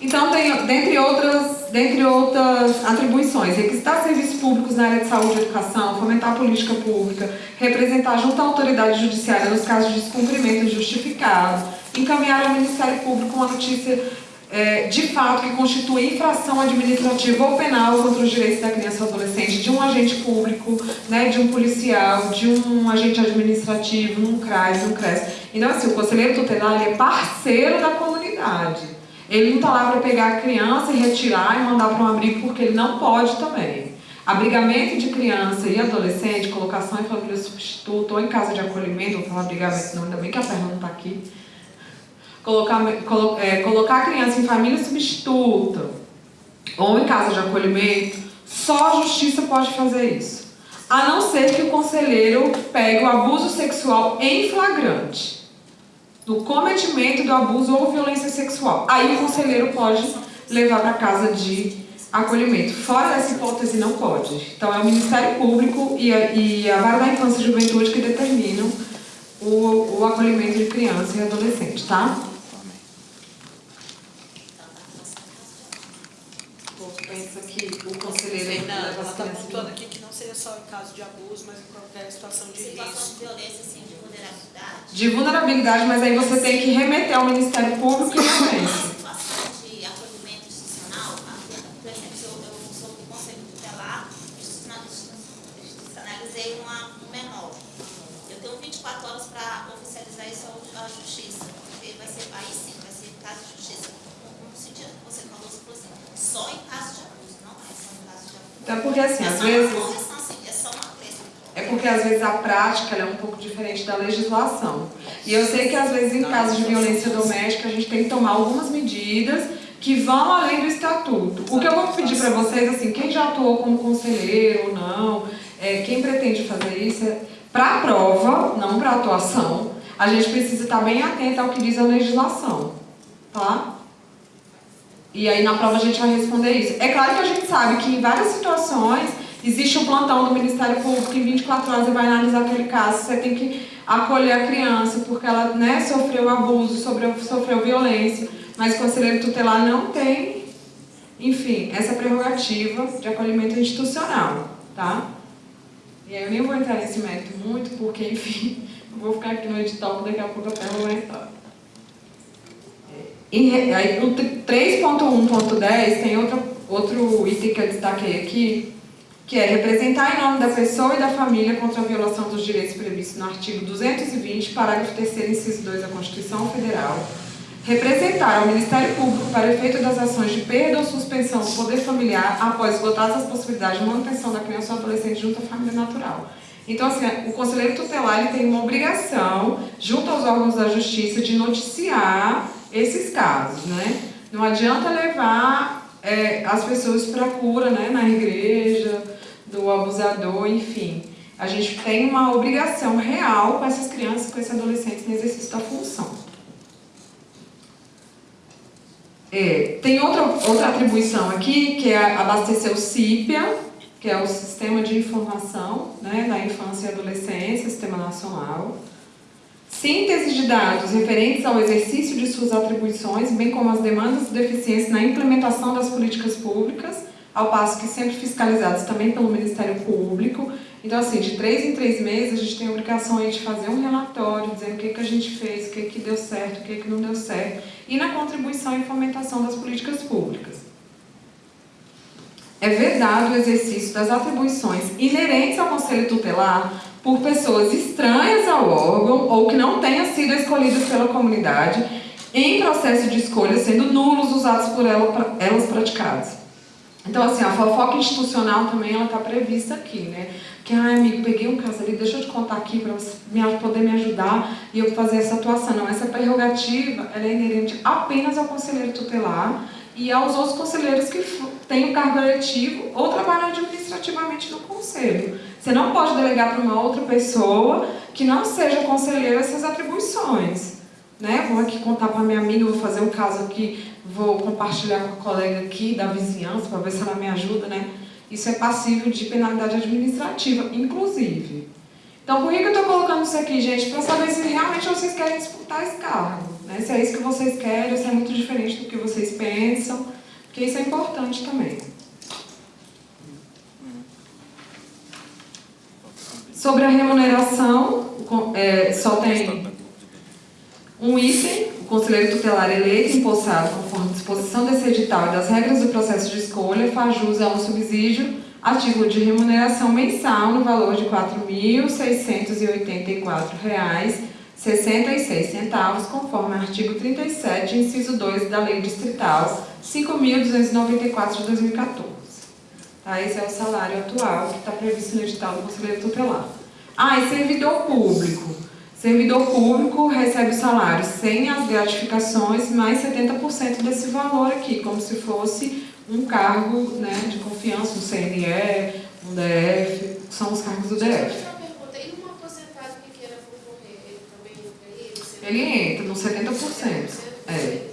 Então, tem, dentre outras, dentre outras atribuições, requisitar serviços públicos na área de saúde e educação, fomentar a política pública, representar junto à autoridade judiciária nos casos de descumprimento injustificado, encaminhar ao Ministério Público uma notícia é, de fato que constitui infração administrativa ou penal contra os direitos da criança ou adolescente de um agente público, né, de um policial, de um agente administrativo, num CRAS, num CRES. Então, assim, o conselheiro tutelar é parceiro da comunidade. Ele não está lá para pegar a criança e retirar e mandar para um abrigo, porque ele não pode também. Abrigamento de criança e adolescente, colocação em família substituta ou em casa de acolhimento, vou falar abrigamento não, ainda bem que a perna não está aqui. Colocar, colo, é, colocar a criança em família substituta ou em casa de acolhimento, só a justiça pode fazer isso. A não ser que o conselheiro pegue o abuso sexual em flagrante do cometimento do abuso ou violência sexual. Aí o conselheiro pode levar para casa de acolhimento. Fora dessa hipótese, não pode. Então, é o Ministério Público e a, e a Vara da Infância e Juventude que determinam o, o acolhimento de criança e adolescente, tá? Pensa que o conselheiro... Fernanda, ela está pontuando aqui só em caso de abuso, mas em qualquer situação de situação risco. de violência, sim, de vulnerabilidade. De vulnerabilidade, mas aí você tem que remeter ao Ministério Público e violência. situação de acolhimento institucional, por exemplo, se eu, eu sou do Conselho Tutelar, institucionalizei uma, um menor. Eu tenho 24 horas para oficializar isso à Justiça, porque vai ser, aí sim, vai ser caso de justiça. Sentido que você falou, você falou assim, só em caso de abuso, não é só em caso de abuso. Então, porque assim, é às vezes... uma correção, sim, é só uma coisa. É porque às vezes a prática é um pouco diferente da legislação. E eu sei que às vezes em casos de violência doméstica a gente tem que tomar algumas medidas que vão além do estatuto. O que eu vou pedir para vocês, assim, quem já atuou como conselheiro ou não, é, quem pretende fazer isso, é, para a prova, não para a atuação, a gente precisa estar bem atento ao que diz a legislação, tá? E aí na prova a gente vai responder isso. É claro que a gente sabe que em várias situações Existe um plantão do Ministério Público em 24 horas vai analisar aquele caso. Você tem que acolher a criança porque ela né, sofreu abuso, sofreu, sofreu violência. Mas o conselheiro tutelar não tem, enfim, essa prerrogativa de acolhimento institucional. Tá? E aí eu nem vou entrar nesse mérito muito, porque, enfim, eu vou ficar aqui no edital, daqui a pouco a perna vai entrar. E aí, no 3.1.10 tem outro, outro item que eu destaquei aqui, que é representar em nome da pessoa e da família contra a violação dos direitos previstos no artigo 220, parágrafo 3 inciso 2 da Constituição Federal, representar ao Ministério Público para efeito das ações de perda ou suspensão do poder familiar após esgotadas as possibilidades de manutenção da criança ou adolescente junto à família natural. Então, assim, o conselheiro tutelar ele tem uma obrigação, junto aos órgãos da justiça, de noticiar esses casos, né? Não adianta levar é, as pessoas para cura, né, na igreja, do abusador, enfim. A gente tem uma obrigação real com essas crianças, com esses adolescentes no exercício da função. É, tem outra, outra atribuição aqui, que é abastecer o CIPIA, que é o Sistema de Informação né, da Infância e Adolescência, Sistema Nacional. Síntese de dados referentes ao exercício de suas atribuições, bem como as demandas e deficiências na implementação das políticas públicas, ao passo que sempre fiscalizados também pelo Ministério Público. Então, assim, de três em três meses, a gente tem a obrigação aí de fazer um relatório, dizendo o que, que a gente fez, o que, que deu certo, o que, que não deu certo, e na contribuição e fomentação das políticas públicas. É vedado o exercício das atribuições inerentes ao Conselho Tutelar por pessoas estranhas ao órgão ou que não tenham sido escolhidas pela comunidade em processo de escolha, sendo nulos os atos por elas praticados. Então, assim, a fofoca institucional também ela está prevista aqui, né? Que, ai, amigo, peguei um caso ali, deixa eu te contar aqui para você poder me ajudar e eu fazer essa atuação. Não, essa prerrogativa ela é inerente apenas ao conselheiro tutelar e aos outros conselheiros que têm o cargo eletivo ou trabalham administrativamente no conselho. Você não pode delegar para uma outra pessoa que não seja conselheiro essas atribuições. Né? Vou aqui contar para minha amiga, vou fazer um caso aqui vou compartilhar com a colega aqui da vizinhança para ver se ela me ajuda, né? Isso é passível de penalidade administrativa, inclusive. Então, por que, eu estou colocando isso aqui, gente? Para saber se realmente vocês querem disputar esse cargo. Né? Se é isso que vocês querem, se é muito diferente do que vocês pensam, porque isso é importante também. Sobre a remuneração, é, só tem um item, conselheiro tutelar eleito empossado conforme disposição desse edital e das regras do processo de escolha faz jus a um subsídio a título de remuneração mensal no valor de R$ 4.684,66, conforme artigo 37, inciso 2 da Lei Distrital 5.294 de 2014. Tá? Esse é o salário atual que está previsto no edital do conselheiro tutelar. Ah, e servidor público. Servidor público recebe o salário sem as gratificações, mais 70% desse valor aqui, como se fosse um cargo né, de confiança, um CNE, um DF, são os cargos do DF. Tem uma porcentagem que queira concorrer, ele também entra ele? Ele entra nos 70%. É.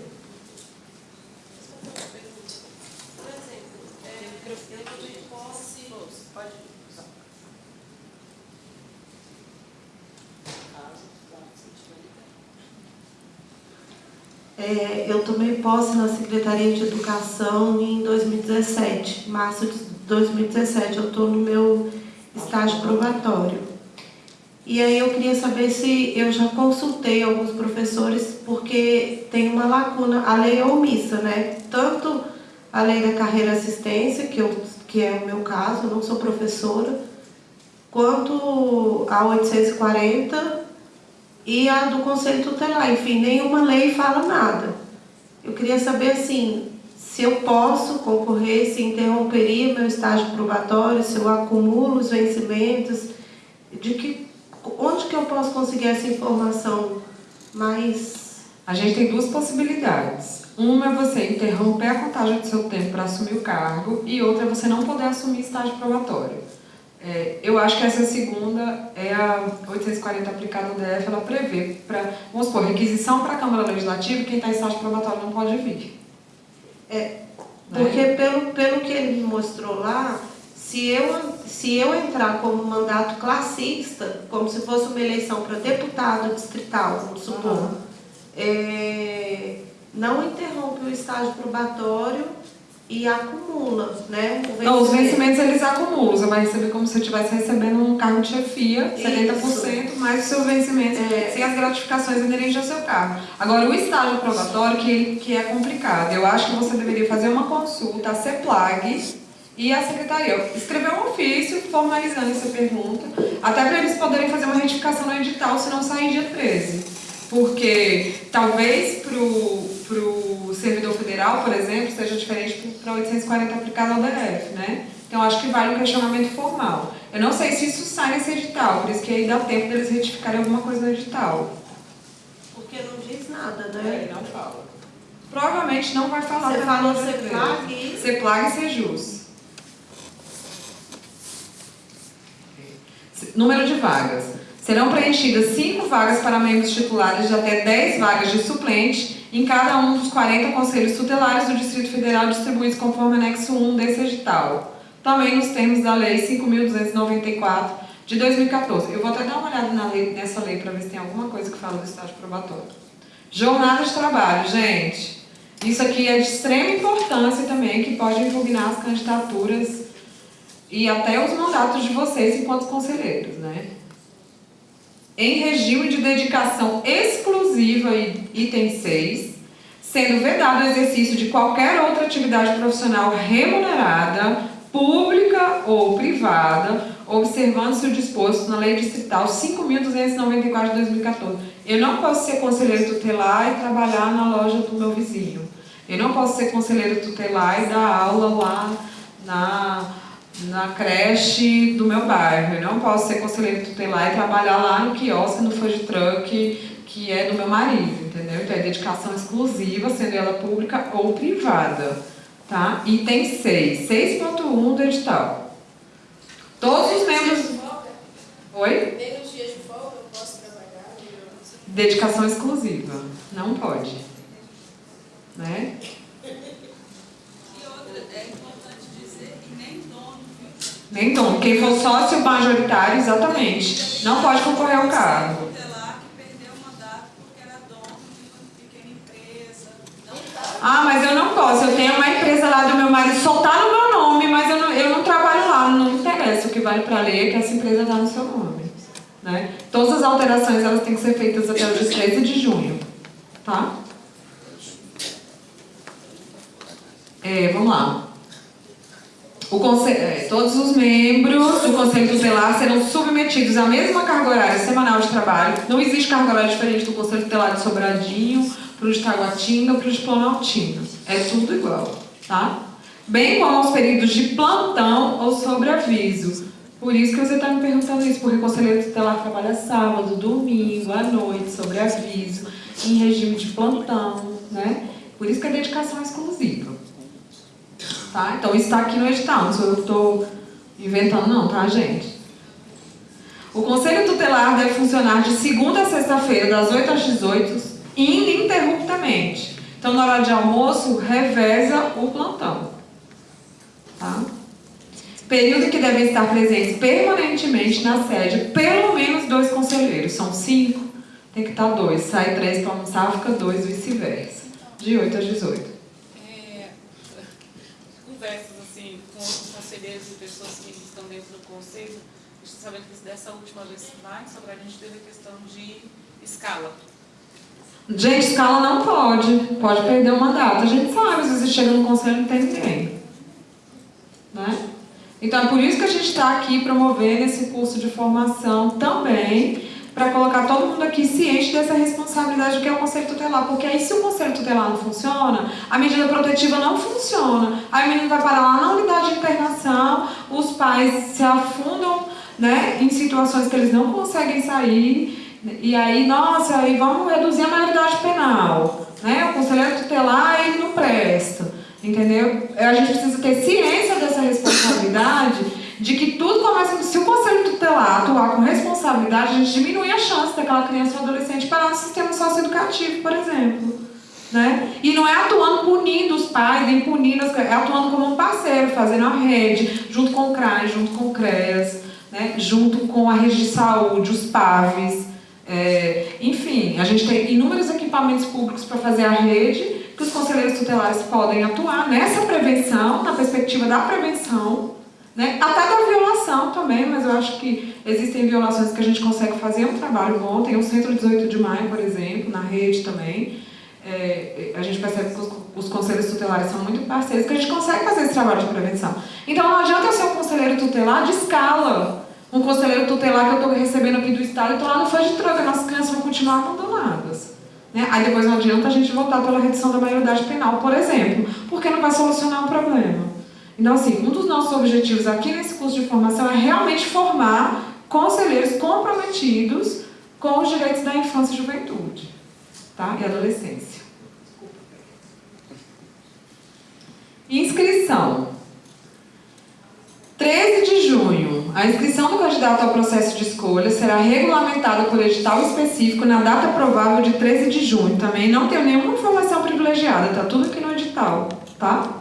É, eu tomei posse na Secretaria de Educação em 2017, março de 2017. Eu estou no meu estágio probatório. E aí eu queria saber se eu já consultei alguns professores, porque tem uma lacuna, a lei é omissa, né? Tanto a lei da carreira assistência, que, eu, que é o meu caso, eu não sou professora, quanto a 840 e a do Conselho Tutelar. Enfim, nenhuma lei fala nada. Eu queria saber, assim, se eu posso concorrer, se interromperia meu estágio probatório, se eu acumulo os vencimentos, de que, onde que eu posso conseguir essa informação mais... A gente tem duas possibilidades. Uma é você interromper a contagem do seu tempo para assumir o cargo e outra é você não poder assumir estágio probatório. É, eu acho que essa segunda é a 840 aplicada no DF, ela prevê, para, vamos supor, requisição para a Câmara Legislativa, quem está em estágio probatório não pode vir. É, porque né? pelo, pelo que ele me mostrou lá, se eu, se eu entrar como mandato classista, como se fosse uma eleição para deputado distrital, vamos supor, uhum. é, não interrompe o estágio probatório e acumula, né? Não, os vencimentos eles acumulam. Você vai receber como se você estivesse recebendo um cargo de chefia, Isso. 70%, mais o seu vencimento, é. sem as gratificações inerentes ao seu cargo. Agora, o estágio probatório, que, que é complicado. Eu acho que você deveria fazer uma consulta à CEPLAG e à Secretaria. Escrever um ofício formalizando essa pergunta, até para eles poderem fazer uma retificação no edital, se não sair dia 13. Porque talvez para o servidor federal, por exemplo, seja diferente para 840 aplicado ao DF, né? Então, acho que vale um questionamento formal. Eu não sei se isso sai nesse edital, por isso que aí dá tempo deles retificarem alguma coisa no edital. Porque não diz nada, né? É, não fala. Provavelmente não vai falar. Você falou CEPLAG e... CEPLAG e SEJUS. Número de vagas. Serão preenchidas 5 vagas para membros titulares de até 10 vagas de suplente em cada um dos 40 conselhos tutelares do Distrito Federal distribuídos conforme anexo 1 desse edital, também nos termos da Lei 5.294 de 2014. Eu vou até dar uma olhada na lei, nessa lei para ver se tem alguma coisa que fala do estágio probatório. Jornada de trabalho, gente. Isso aqui é de extrema importância também, que pode impugnar as candidaturas e até os mandatos de vocês enquanto conselheiros, né? Em regime de dedicação exclusiva, item 6, sendo vedado o exercício de qualquer outra atividade profissional remunerada, pública ou privada, observando-se o disposto na Lei Distrital 5.294 de 2014. Eu não posso ser conselheiro tutelar e trabalhar na loja do meu vizinho. Eu não posso ser conselheiro tutelar e dar aula lá na na creche do meu bairro. Eu não posso ser conselheiro tutelar e trabalhar lá no quiosque, no food truck, que é do meu marido, entendeu? Então é dedicação exclusiva, sendo ela pública ou privada, tá? Item 6, 6.1 do edital. Todos os membros... Oi? Nem nos dias de folga eu posso trabalhar? Dedicação exclusiva, não pode. Né? Nem né? Então, quem for sócio majoritário, exatamente, não pode concorrer ao cargo. Ah, mas eu não posso. Eu tenho uma empresa lá do meu marido, só tá no meu nome, mas eu não, eu não trabalho lá, não interessa. O que vale para ler é que essa empresa está no seu nome. Né? Todas as alterações elas têm que ser feitas até o dia 13 de junho. Tá? É, vamos lá. Conselho, é, todos os membros do Conselho Tutelar serão submetidos à mesma carga horária semanal de trabalho. Não existe carga horária diferente do Conselho Tutelar de Sobradinho, para o de Taguatinga para o de Planaltina. É tudo igual, tá? Bem como aos períodos de plantão ou sobreaviso. Por isso que você está me perguntando isso, porque o Conselheiro Tutelar trabalha sábado, domingo, à noite, sobreaviso, em regime de plantão, né? Por isso que é dedicação exclusiva. Tá? Então, isso está aqui no edital, não sou eu que estou inventando não, tá, gente? O Conselho Tutelar deve funcionar de segunda a sexta-feira, das 8 às 18, ininterruptamente. Então, na hora de almoço, reveza o plantão. Tá? Período que devem estar presentes permanentemente na sede, pelo menos dois conselheiros. São cinco, tem que estar dois. Sai três para almoçar, fica dois, vice-versa. De 8 às 18 conversas assim, com outros conselheiros e pessoas que estão dentro do conselho, sabendo que dessa última vez lá em Sobral a gente teve a questão de escala. Gente, escala não pode. Pode perder uma data. A gente sabe, às vezes chega no conselho e não tem ninguém. Né? Então é por isso que a gente está aqui promovendo esse curso de formação também para colocar todo mundo aqui ciente dessa responsabilidade que é o conselho tutelar, porque aí se o conselho tutelar não funciona, a medida protetiva não funciona, aí o menino vai parar lá na unidade de internação, os pais se afundam né, em situações que eles não conseguem sair, e aí, nossa, aí vamos reduzir a maioridade penal, né, o conselheiro tutelar ele não presta, entendeu? A gente precisa ter ciência dessa responsabilidade de que tudo começa, se o conselho tutelar atuar com responsabilidade, a gente diminui a chance daquela criança ou adolescente parar no sistema socioeducativo, por exemplo. Né? E não é atuando punindo os pais, nem punindo as é atuando como um parceiro, fazendo a rede, junto com o CRAS, junto com o CREAS, né? junto com a rede de saúde, os PAVs. É, enfim, a gente tem inúmeros equipamentos públicos para fazer a rede, que os conselheiros tutelares podem atuar nessa prevenção, na perspectiva da prevenção, né? Até da violação também, mas eu acho que existem violações que a gente consegue fazer um trabalho bom. Tem o Centro 18 de Maio, por exemplo, na rede também. É, a gente percebe que os, os, conselhos tutelares são muito parceiros, que a gente consegue fazer esse trabalho de prevenção. Então não adianta eu ser um conselheiro tutelar de escala. Um conselheiro tutelar que eu estou recebendo aqui do Estado e estou lá no fã de troca, nossas crianças vão continuar abandonadas. Né? Aí depois não adianta a gente voltar pela redução da maioridade penal, por exemplo, porque não vai solucionar o problema. Então, assim, um dos nossos objetivos aqui nesse curso de formação é realmente formar conselheiros comprometidos com os direitos da infância e juventude tá? e adolescência. Inscrição. 13 de junho, a inscrição do candidato ao processo de escolha será regulamentada por edital específico na data provável de 13 de junho. Também não tenho nenhuma informação privilegiada, tá tudo aqui no edital, tá?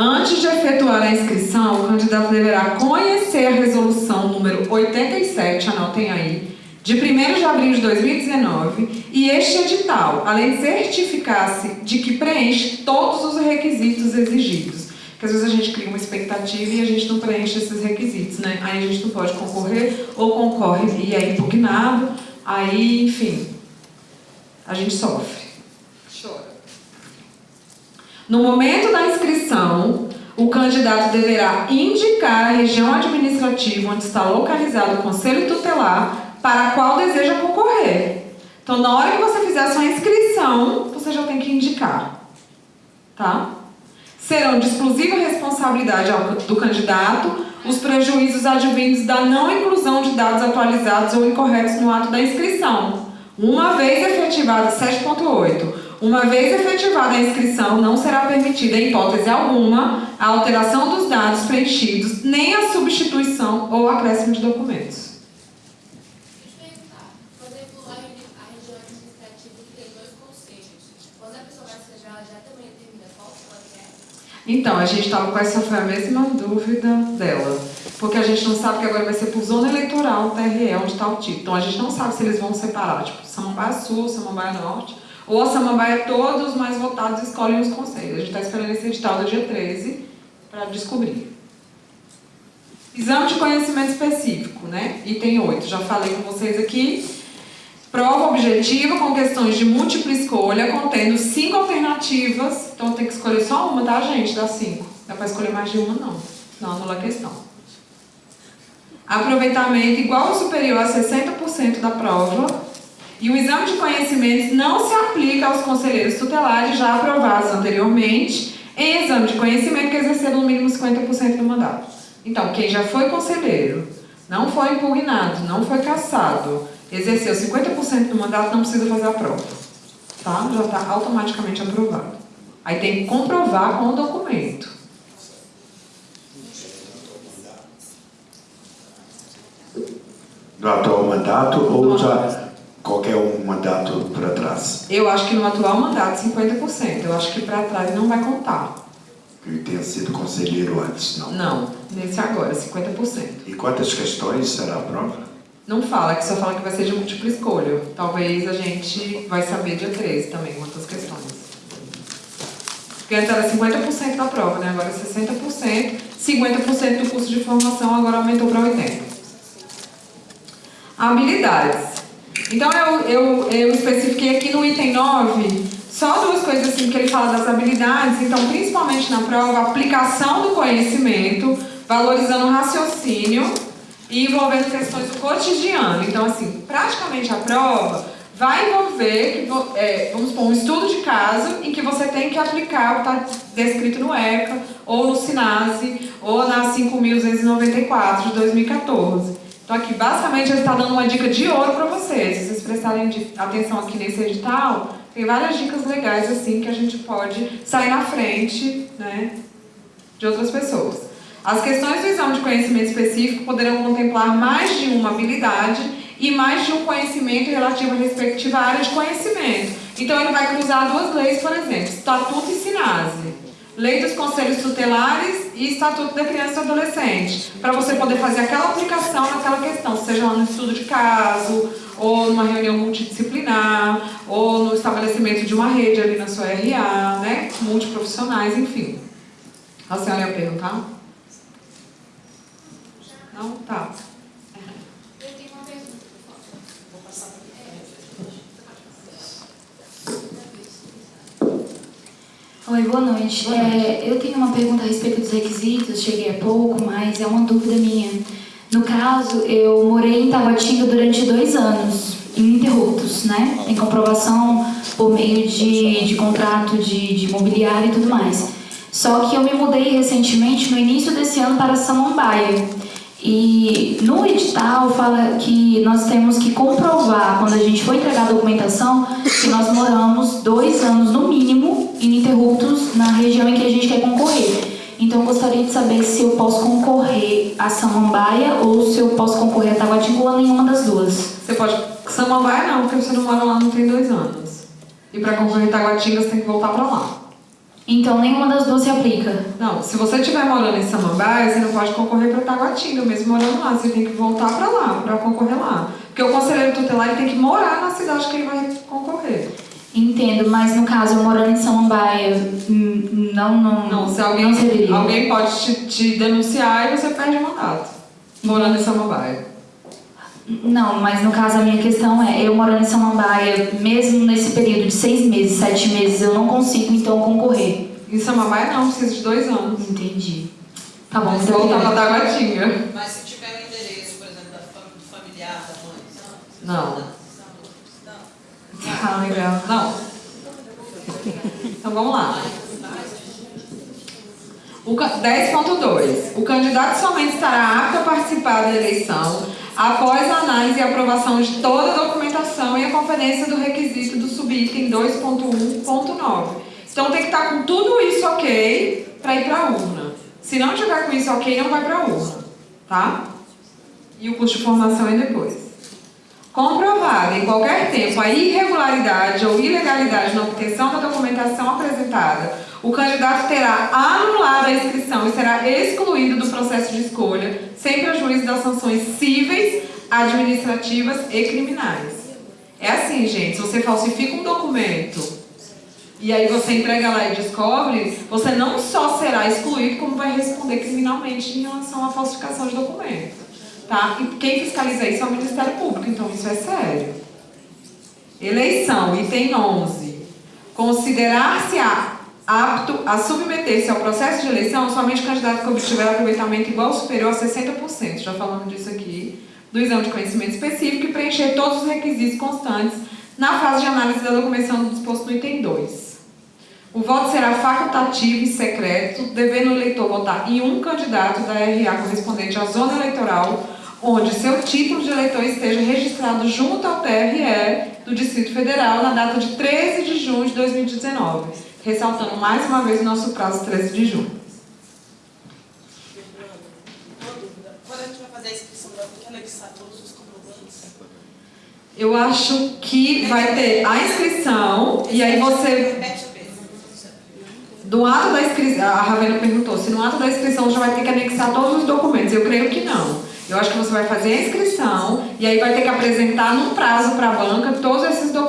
Antes de efetuar a inscrição, o candidato deverá conhecer a resolução número 87, anotem aí, de 1 de abril de 2019 e este edital, além de certificar-se de que preenche todos os requisitos exigidos. Porque às vezes a gente cria uma expectativa e a gente não preenche esses requisitos, né? Aí a gente não pode concorrer ou concorre e é impugnado, aí, enfim, a gente sofre. No momento da inscrição, o candidato deverá indicar a região administrativa onde está localizado o conselho tutelar para a qual deseja concorrer. Então, na hora que você fizer a sua inscrição, você já tem que indicar. Tá? Serão de exclusiva responsabilidade do candidato os prejuízos advindos da não inclusão de dados atualizados ou incorretos no ato da inscrição, uma vez efetivada 7.8 uma vez efetivada a inscrição, não será permitida, em hipótese alguma, a alteração dos dados preenchidos, nem a substituição ou acréscimo de documentos. Então, a gente estava com essa foi a mesma dúvida dela. Porque a gente não sabe que agora vai ser por zona eleitoral, TRE, onde está o título. Então, a gente não sabe se eles vão separar, tipo, Samambaia Sul, Samambaia Norte a Samambaia, todos os mais votados escolhem os conselhos. A gente está esperando esse edital do dia 13 para descobrir. Exame de conhecimento específico, né? Item 8, já falei com vocês aqui. Prova objetiva com questões de múltipla escolha, contendo cinco alternativas. Então tem que escolher só uma, tá, gente? Das cinco. Não dá para escolher mais de uma, não. Senão anula a questão. Aproveitamento igual ou superior a 60% da prova. E o exame de conhecimentos não se aplica aos conselheiros tutelares já aprovados anteriormente em exame de conhecimento que exerceram no mínimo 50% do mandato. Então, quem já foi conselheiro, não foi impugnado, não foi cassado, exerceu 50% do mandato, não precisa fazer a prova. Tá? Já está automaticamente aprovado. Aí tem que comprovar com o documento. No atual mandato ou já qualquer um mandato para trás? Eu acho que no atual mandato, 50%. Eu acho que para trás não vai contar. Que tenha sido conselheiro antes, não? Não, nesse agora, 50%. E quantas questões será a prova? Não fala, que só fala que vai ser de múltipla escolha. Talvez a gente vai saber dia 13 também quantas questões. Porque antes era 50% da prova, né? Agora é 60%. 50% do curso de formação agora aumentou para 80%. Habilidades. Então eu, eu, eu especifiquei aqui no item 9 só duas coisas assim que ele fala das habilidades. Então, principalmente na prova, aplicação do conhecimento, valorizando o raciocínio e envolvendo questões do cotidiano. Então, assim, praticamente a prova vai envolver, é, vamos supor, um estudo de caso em que você tem que aplicar o que está descrito no ECA, ou no SINASE, ou na 5.294 de 2014. Então, aqui, basicamente, ele está dando uma dica de ouro para vocês. Se vocês prestarem atenção aqui nesse edital, tem várias dicas legais, assim, que a gente pode sair na frente, né, de outras pessoas. As questões do exame de conhecimento específico poderão contemplar mais de uma habilidade e mais de um conhecimento relativo à respectiva área de conhecimento. Então, ele vai cruzar duas leis, por exemplo, Estatuto e Sinase. Lei dos Conselhos Tutelares e Estatuto da Criança e Adolescente, para você poder fazer aquela aplicação naquela questão, seja lá no estudo de caso, ou numa reunião multidisciplinar, ou no estabelecimento de uma rede ali na sua RA, né? multiprofissionais, enfim. A senhora ia perguntar? Não? Tá. Eu tenho uma pergunta, por favor. Vou passar para Oi, boa noite. É, eu tenho uma pergunta a respeito dos requisitos, cheguei há pouco, mas é uma dúvida minha. No caso, eu morei em Taguatinga durante dois anos, ininterruptos, né? Em comprovação por meio de, de contrato de, de imobiliário e tudo mais. Só que eu me mudei recentemente, no início desse ano, para Samambaia. E no edital fala que nós temos que comprovar, quando a gente for entregar a documentação, que nós moramos dois anos no mínimo ininterruptos na região em que a gente quer concorrer. Então eu gostaria de saber se eu posso concorrer a Samambaia ou se eu posso concorrer a Taguatinga nenhuma das duas. Você pode. Samambaia não, porque você não mora lá não tem dois anos. E para concorrer a Taguatinga você tem que voltar para lá. Então nenhuma das duas se aplica. Não, se você estiver morando em Samambaia, você não pode concorrer para Taguatinga, mesmo morando lá. Você tem que voltar para lá, para concorrer lá. Porque o conselheiro tutelar ele tem que morar na cidade que ele vai concorrer. Entendo, mas no caso, eu morando em Samambaia, não, não, Não, se alguém, não serviria. alguém pode te, te denunciar e você perde o mandato. Morando em Samambaia. Não, mas no caso a minha questão é, eu morando em Samambaia, mesmo nesse período de seis meses, sete meses, eu não consigo então concorrer. Em Samambaia não, precisa de dois anos. Entendi. Tá bom, muito voltar para obrigada. Taguatinga. Mas se tiver o endereço, por exemplo, da fam- do familiar da mãe, Não. Não. Ah, legal. Não. Então vamos lá. O ca- 10.2. O candidato somente estará apto a participar da eleição após a análise e aprovação de toda a documentação e a conferência do requisito do subitem 2.1.9. Então tem que estar com tudo isso ok para ir para a urna. Se não tiver com isso ok, não vai para a urna. Tá? E o custo de formação é depois. Comprovada em qualquer tempo a irregularidade ou ilegalidade na obtenção da documentação apresentada, o candidato terá anulado a inscrição e será excluído do processo de escolha, sem prejuízo das sanções cíveis, administrativas e criminais. É assim, gente, se você falsifica um documento e aí você entrega lá e descobre, você não só será excluído, como vai responder criminalmente em relação à falsificação de documento. Tá? E quem fiscaliza isso é o Ministério Público, então isso é sério. Eleição, item 11. Considerar-se apto a submeter-se ao processo de eleição somente candidato que obtiver aproveitamento igual ou superior a 60%, já falamos disso aqui, do exame de conhecimento específico e preencher todos os requisitos constantes na fase de análise da documentação do disposto no item 2. O voto será facultativo e secreto, devendo o eleitor votar em um candidato da RA correspondente à zona eleitoral, onde seu título de eleitor esteja registrado junto ao TRE do Distrito Federal na data de 13 de junho de 2019, ressaltando mais uma vez o nosso prazo 13 de junho. Quando a gente vai fazer a inscrição, vai ter que anexar todos os comprovantes? Eu acho que vai ter a inscrição e aí você. Do ato da inscrição, a Ravena perguntou se no ato da inscrição já vai ter que anexar todos os documentos. Eu creio que não. Eu acho que você vai fazer a inscrição e aí vai ter que apresentar num prazo para a banca todos esses documentos.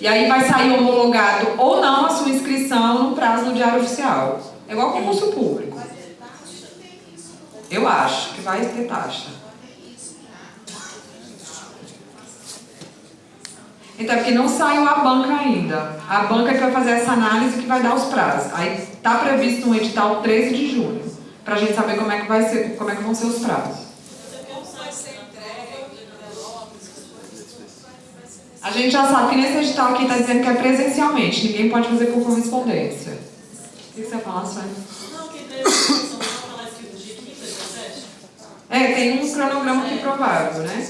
E aí vai sair homologado ou não a sua inscrição no prazo do Diário Oficial. É igual concurso público. Eu acho que vai ter taxa. Então, é porque não saiu a banca ainda. A banca que vai fazer essa análise que vai dar os prazos. Aí está previsto um edital 13 de junho, para a gente saber como é que vai ser, como é que vão ser os prazos. Como vai ser entregue, envelopes, essas coisas? A gente já sabe que nesse edital aqui está dizendo que é presencialmente, ninguém pode fazer por correspondência. O que você falar, Sônia? Não, que entrega a inscrição, não falar escrito dia 15, 17? É, tem um cronograma aqui provável, né?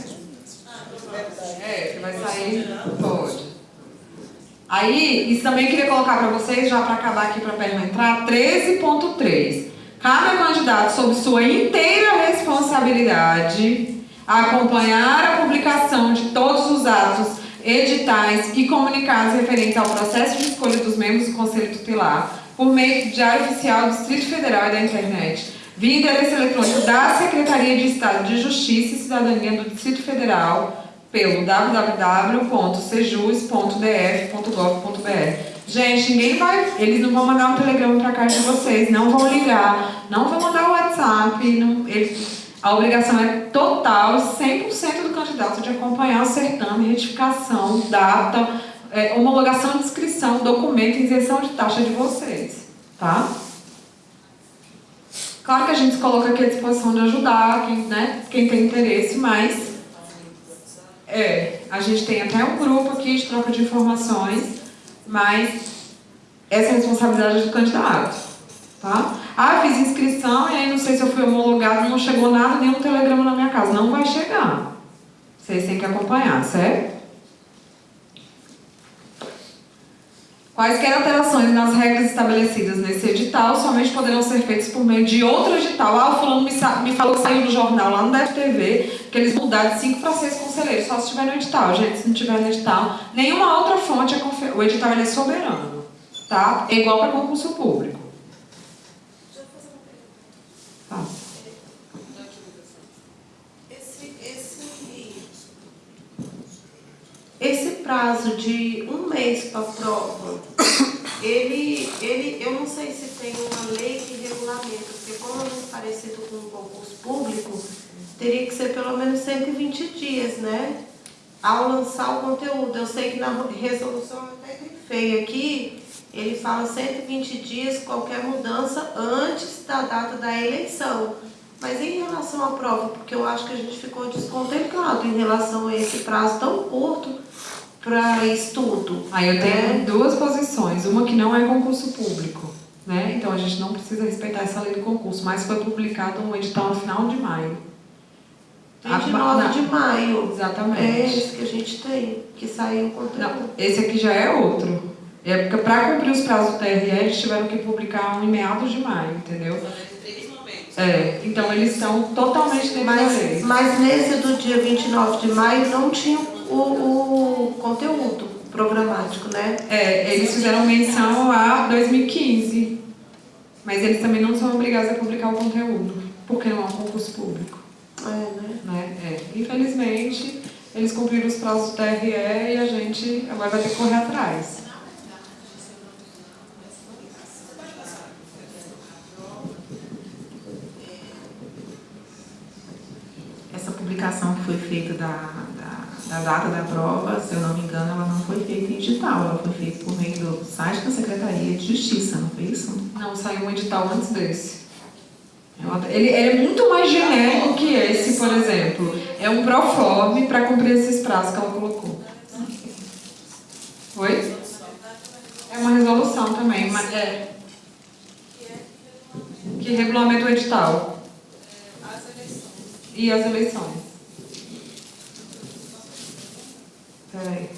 É, que vai sair, pode. Aí, isso também queria colocar para vocês, já para acabar aqui para a perna entrar, 13.3. Cabe ao candidato, sob sua inteira responsabilidade, acompanhar a publicação de todos os atos, editais e comunicados referentes ao processo de escolha dos membros do Conselho Tutelar, por meio do Diário Oficial do Distrito Federal e da internet, via endereço eletrônico da Secretaria de Estado de Justiça e Cidadania do Distrito Federal, pelo www.sejus.df.gov.br. Gente, ninguém vai, eles não vão mandar um telegrama para casa de vocês, não vão ligar, não vão mandar o WhatsApp, não, eles, a obrigação é total, 100% do candidato de acompanhar o certame, retificação, data, é, homologação de inscrição, documento, isenção de taxa de vocês, tá? Claro que a gente coloca aqui à disposição de ajudar quem, né, quem tem interesse, mas é, a gente tem até um grupo aqui de troca de informações, mas essa é a responsabilidade do candidato, tá? Ah, fiz inscrição e aí não sei se eu fui homologado, não chegou nada, nenhum telegrama na minha casa. Não vai chegar. Vocês têm que acompanhar, certo? Quaisquer alterações nas regras estabelecidas nesse edital somente poderão ser feitas por meio de outro edital. Ah, o fulano me, me falou que saiu do jornal lá no DFTV, que eles mudaram de 5 para 6 conselheiros, só se estiver no edital. Gente, se não tiver no edital, nenhuma outra fonte é. O edital é soberano, tá? É igual para concurso público. Tá. Esse, esse, esse prazo de um mês para a prova, ele, ele, eu não sei se tem uma lei que regulamenta, porque como é muito parecido com um concurso público, teria que ser pelo menos 120 dias, né? Ao lançar o conteúdo. Eu sei que na resolução até grifei aqui, ele fala 120 dias, qualquer mudança antes da data da eleição. Mas em relação à prova, porque eu acho que a gente ficou descontemplado em relação a esse prazo tão curto para estudo. Aí eu tenho né? duas posições, uma que não é concurso público, né? Então a gente não precisa respeitar essa lei do concurso, mas foi publicado um edital no final de maio. 29 Ah, de maio. Exatamente. É esse que a gente tem, que saiu o conteúdo. Não, esse aqui já é outro. É porque para cumprir os prazos do TRE, eles tiveram que publicar um em meados de maio, entendeu? Três momentos. É, então eles estão totalmente dentro da lei. Mas, mas nesse do dia 29 de maio não tinha o, o conteúdo programático, né? É, eles fizeram menção a 2015, mas eles também não são obrigados a publicar o conteúdo, porque não há concurso público. É, né? né? É. Infelizmente, eles cumpriram os prazos do TRE e a gente agora vai ter que correr atrás. Essa publicação que foi feita da da, da data da prova, se eu não me engano, ela não foi feita em digital, ela foi feita por meio do site da Secretaria de Justiça, não foi isso? Não, saiu um edital antes desse. Ele, ele é muito mais genérico que esse, por exemplo. É um proforme para cumprir esses prazos que ela colocou. Oi? É uma resolução também, mas é. Que regulamenta o edital. E as eleições. Peraí.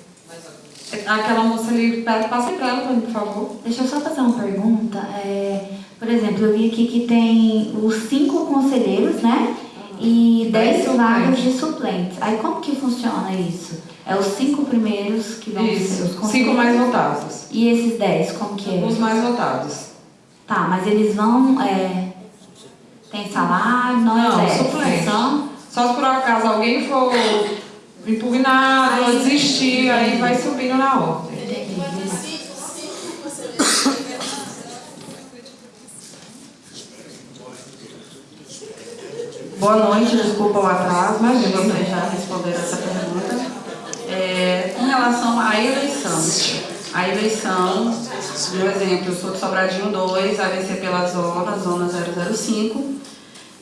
Aquela moça ali, passa para ela, por favor. Deixa eu só fazer uma pergunta. É, por exemplo, eu vi aqui que tem os cinco conselheiros, né? E dez Dez vagas suplentes. de suplentes. Aí como que funciona isso? É os cinco primeiros que vão ser os Isso, conselheiros? cinco mais votados. E esses dez, como que é? Os mais votados. Tá, mas eles vão. É, tem salário, não, Não, exerce, suplente. são- Só se por acaso alguém for impugnado desistir, aí vai subindo na ordem. Cinco conselheiros Boa noite, desculpa o atraso, mas vocês já responderam essa pergunta. É, com relação à eleição, a eleição, por exemplo, eu sou de Sobradinho 2, vai vencer pela zona, zona 005.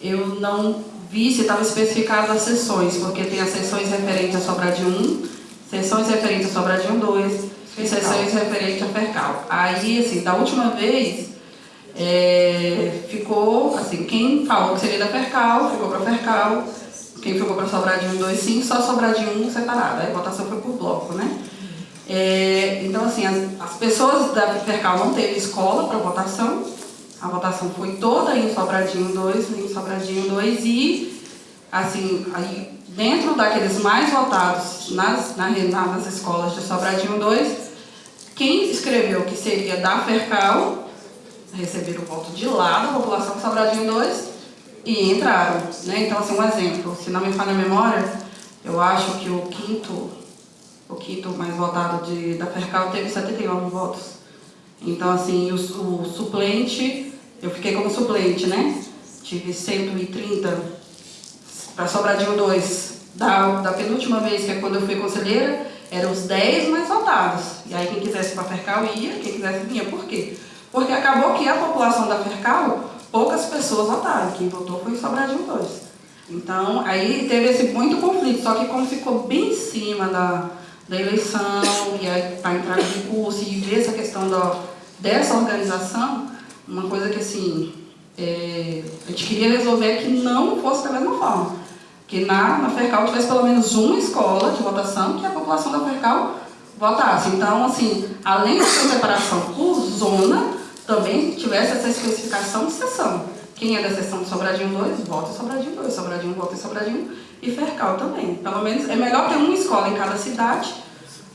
Eu não vi se estava especificado as sessões, porque tem as sessões referentes a Sobradinho 1, sessões referentes a Sobradinho 2 e sessões referentes a Fercal. Aí, assim, da última vez, é, ficou, assim, quem falou que seria da Fercal, ficou para Fercal, quem ficou para Sobradinho 2, sim, só Sobradinho 1 separado, aí a votação foi por bloco, né? É, então, assim, as, as pessoas da Fercal não teve escola para votação, a votação foi toda em Sobradinho 2, em Sobradinho 2 e, assim, aí, dentro daqueles mais votados nas, na, na- nas escolas de Sobradinho 2, quem escreveu que seria da Fercal receberam o voto de lá da população de Sobradinho 2 e entraram. Né? Então, assim, um exemplo, se não me falha a memória, eu acho que o quinto, o quinto mais votado de, da Fercal teve 79 votos. Então, assim, o, o suplente, eu fiquei como suplente, né? Tive 130 para Sobradinho 2. Da, da penúltima vez, que é quando eu fui conselheira, eram os 10 mais votados. E aí quem quisesse para Fercal ia, quem quisesse vinha. Por quê? Porque acabou que a população da Fercal, poucas pessoas votaram. Quem votou foi Sobradinho 2. Então, aí teve esse muito conflito, só que como ficou bem em cima da, da eleição, e aí para entrar no recurso, e ver essa questão da, dessa organização, uma coisa que assim, é, a gente queria resolver que não fosse da mesma forma. Que na, na Fercal tivesse pelo menos uma escola de votação que a população da Fercal votasse. Então, assim, além dessa separação por zona, também tivesse essa especificação de sessão. Quem é da sessão de Sobradinho 2, vota em Sobradinho 2, Sobradinho vota em Sobradinho e Fercal também. Pelo menos é melhor ter uma escola em cada cidade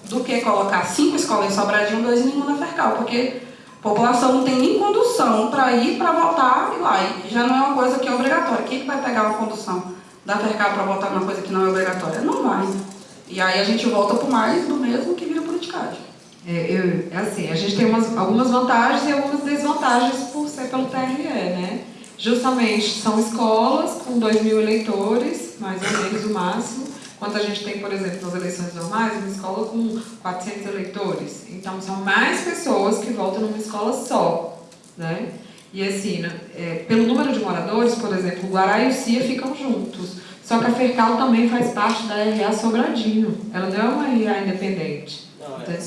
do que colocar cinco escolas em Sobradinho, dois e nenhuma na Fercal, porque a população não tem nem condução para ir para votar e lá. E já não é uma coisa que é obrigatória. Quem que vai pegar uma condução da Fercal para votar numa coisa que não é obrigatória? Não vai. E aí a gente volta para mais do mesmo que vira politicagem. É, eu, é assim, a gente tem umas, algumas vantagens e algumas desvantagens por ser pelo TRE, né? Justamente são escolas com 2 mil eleitores, mais ou menos o máximo, enquanto a gente tem, por exemplo, nas eleições normais, uma escola com 400 eleitores. Então, são mais pessoas que votam numa escola só, né? E assim, né, é, pelo número de moradores, por exemplo, o Guará e o Cia ficam juntos. Só que a Fercal também faz parte da RA Sobradinho. Ela não é uma RA independente. Entendeu?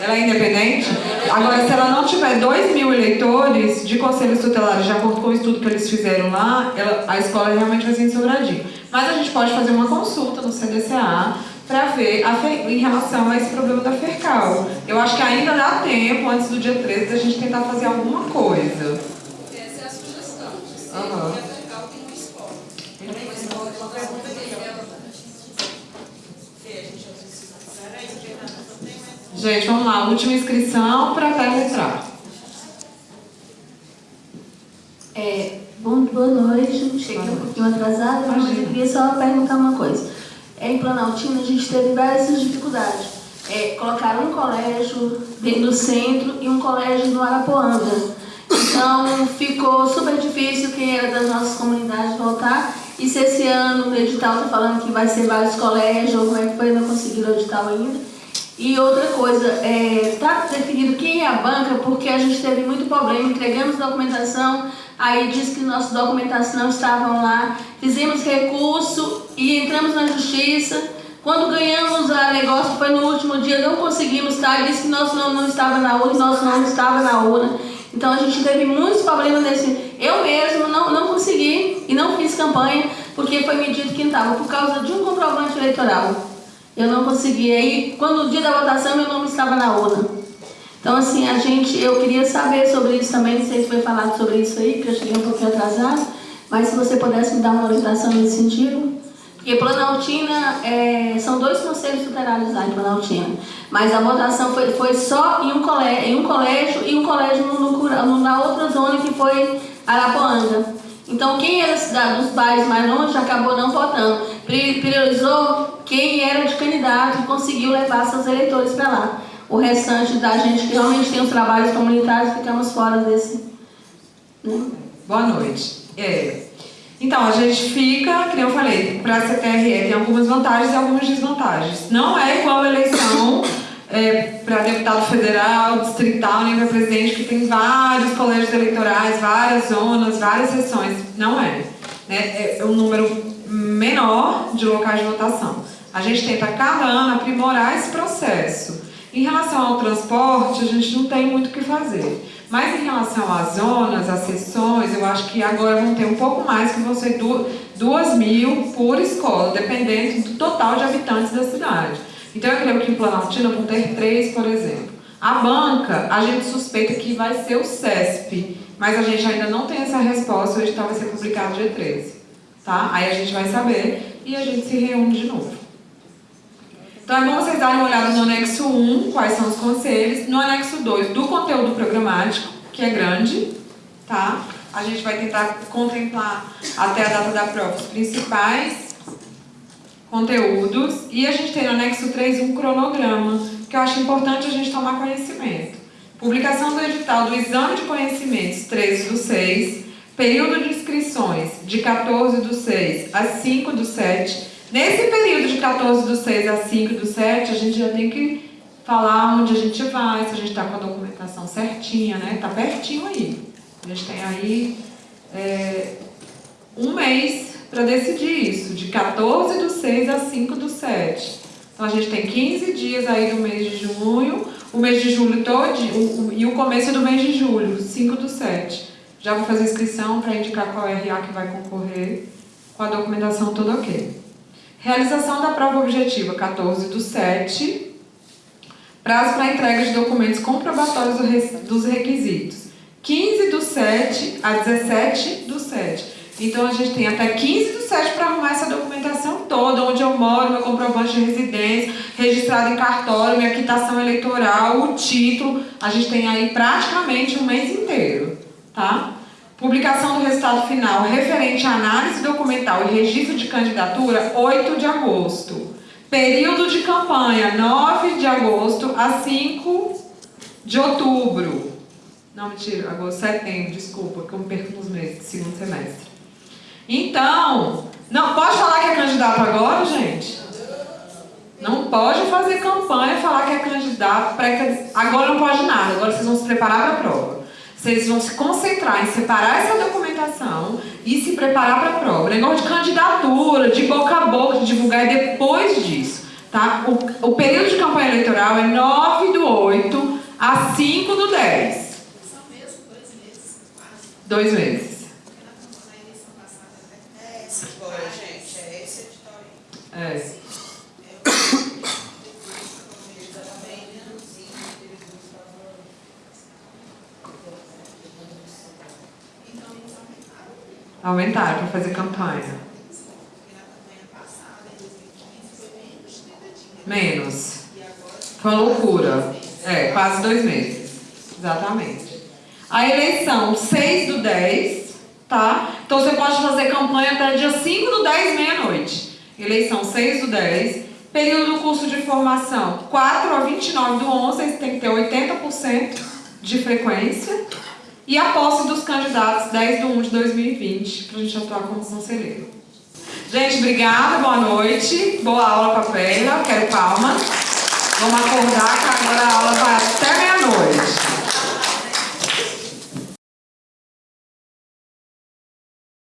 Ela é independente? Agora, se ela não tiver 2 mil eleitores de conselhos tutelares, de acordo com o estudo que eles fizeram lá, ela- a escola realmente vai ser em Sobradinho. Mas a gente pode fazer uma consulta no CDCA para ver a em relação a esse problema da FERCAL. Eu acho que ainda dá tempo, antes do dia 13, da gente tentar fazer alguma coisa. Essa é a sugestão. de ser Aham. que a Fercal tem uma escola. Tem uma escola outra pergunta que ela Gente, vamos lá, última inscrição para entrar. É, bom, boa noite, cheguei um pouquinho atrasada, mas eu queria só perguntar uma coisa. É, Em Planaltina a gente teve várias dificuldades. É, colocaram um colégio dentro do centro e um colégio no Arapuanga. Então ficou super difícil quem era das nossas comunidades voltar E se esse ano o edital está falando que vai ser vários colégios, ou como é que foi, não conseguiram o edital ainda. E outra coisa, está definido quem é a banca, porque a gente teve muito problema, entregamos documentação, aí disse que nossa documentação não estavam lá, fizemos recurso e entramos na justiça. Quando ganhamos o negócio, foi no último dia, não conseguimos estar, disse que nosso nome não estava na urna, nosso nome estava na urna. Então a gente teve muitos problemas nesse. Eu mesmo não, não consegui e não fiz campanha, porque foi me dito que não estava, por causa de um comprovante eleitoral. Eu não consegui. Aí, quando o dia da votação, meu nome estava na urna. Então, assim, a gente, eu queria saber sobre isso também, não sei se foi falado sobre isso aí, porque eu cheguei um pouquinho atrasado, mas se você pudesse me dar uma orientação nesse sentido. Porque Planaltina, é, são dois conselhos tutelários lá em Planaltina, mas a votação foi, foi só em um, colégio, em um colégio e um colégio no, no, na outra zona que foi Arapuanga. Então, quem era dos bairros mais longe acabou não votando. Priorizou quem era de candidato e conseguiu levar seus eleitores para lá. O restante da gente que realmente tem os trabalhos comunitários, ficamos fora desse. Né? Boa noite. É. Então, a gente fica, como eu falei, para a CTRE tem algumas vantagens e algumas desvantagens. Não é igual a eleição é, para deputado federal, distrital, nem para presidente, que tem vários colégios eleitorais, várias zonas, várias sessões. Não é. Né? É um número menor de locais de votação. A gente tenta cada ano aprimorar esse processo. Em relação ao transporte, a gente não tem muito o que fazer. Mas em relação às zonas, às sessões, eu acho que agora vão ter um pouco mais, que vão ser duas mil por escola, dependendo do total de habitantes da cidade. Então eu creio que em Planaltina vão ter três, por exemplo. A banca, a gente suspeita que vai ser o CESP, mas a gente ainda não tem essa resposta, o edital vai ser publicado dia 13. Tá? Aí a gente vai saber e a gente se reúne de novo. Então é bom vocês darem uma olhada no anexo 1, quais são os conselhos, no anexo 2, do conteúdo programático, que é grande, tá? A gente vai tentar contemplar até a data da prova os principais conteúdos e a gente tem no anexo 3 um cronograma, que eu acho importante a gente tomar conhecimento. Publicação do edital do Exame de Conhecimentos 13 do 6, período de inscrições de 14 do 6 a 5 do 7. Nesse período de 14 do 6 a 5 do 7, a gente já tem que falar onde a gente vai, se a gente está com a documentação certinha, né? Está pertinho aí. A gente tem aí é, um mês para decidir isso, de 14 do 6 a 5 do 7. Então a gente tem 15 dias aí do mês de junho, o mês de julho todo e o começo do mês de julho, 5 do 7. Já vou fazer inscrição para indicar qual RA que vai concorrer, com a documentação toda ok. Realização da prova objetiva, 14 do 7. Prazo para entrega de documentos comprobatórios dos requisitos, 15 do 7 a 17 do 7. Então a gente tem até 15 do 7 para arrumar essa documentação toda, onde eu moro, meu comprovante de residência, registrado em cartório, minha quitação eleitoral, o título. A gente tem aí praticamente um mês inteiro, tá? Publicação do resultado final referente à análise documental e registro de candidatura, 8 de agosto. Período de campanha, 9 de agosto a 5 de outubro. Não, mentira, agosto, setembro, desculpa, que eu me perco nos meses segundo semestre. Então, não pode falar que é candidato agora, gente? Não pode fazer campanha e falar que é candidato. Pré agora não pode nada, agora vocês vão se preparar para a prova. Vocês vão se concentrar em separar essa documentação e se preparar para a prova. Negócio de candidatura, de boca a boca, de divulgar é depois disso. Tá? O, o período de campanha eleitoral é 9 do 8 a 5 do 10. São mesmo dois meses? Dois meses. É. Aumentaram para fazer campanha. Menos. Foi uma loucura. É, quase dois meses. Exatamente. A eleição 6 do 10, tá? Então você pode fazer campanha até dia 5 do 10, meia-noite eleição 6 do 10, período do curso de formação 4 a 29 do 11, tem que ter 80% de frequência, e a posse dos candidatos 10 de 1 de 2020, para a gente atuar como conselheiro. Gente, obrigada, boa noite, boa aula para a Pélia, quero palma. Vamos acordar que agora a aula vai até meia-noite.